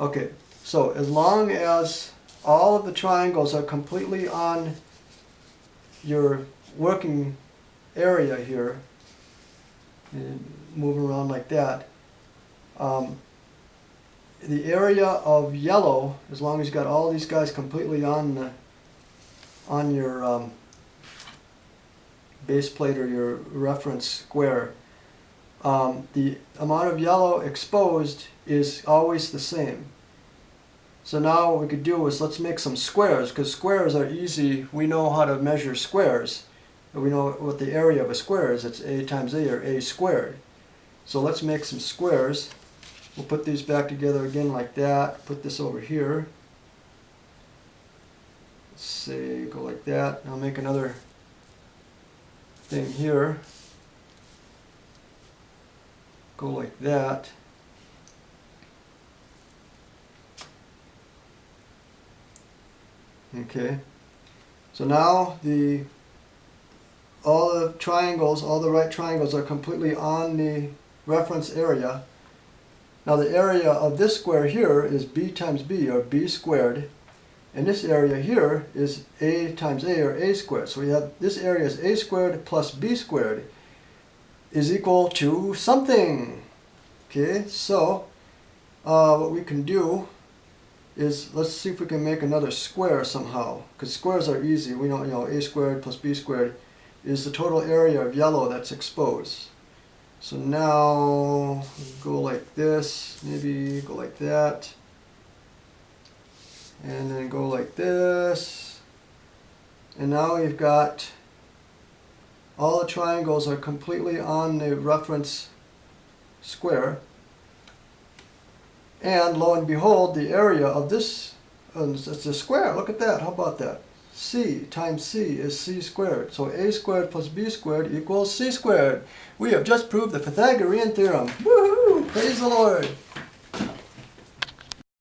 Okay, so as long as all of the triangles are completely on your working area here, and moving around like that, um, the area of yellow, as long as you got all these guys completely on the, on your um, base plate or your reference square, um, the amount of yellow exposed is always the same. So now what we could do is let's make some squares because squares are easy. We know how to measure squares. We know what the area of a square is. It's a times a or a squared. So let's make some squares. We'll put these back together again like that. Put this over here. Let's say go like that. I'll make another thing here. Go like that. Okay. So now the all the triangles, all the right triangles are completely on the reference area. Now the area of this square here is b times b, or b squared. And this area here is a times a, or a squared. So we have this area is a squared plus b squared is equal to something. Okay, so uh, what we can do is let's see if we can make another square somehow. Because squares are easy. We know, you know, a squared plus b squared is the total area of yellow that's exposed. So now go like this, maybe go like that, and then go like this. And now we've got all the triangles are completely on the reference square. And lo and behold, the area of this, uh, it's a square, look at that, how about that? c times c is c squared. So a squared plus b squared equals c squared. We have just proved the Pythagorean theorem. Woohoo! Praise the Lord!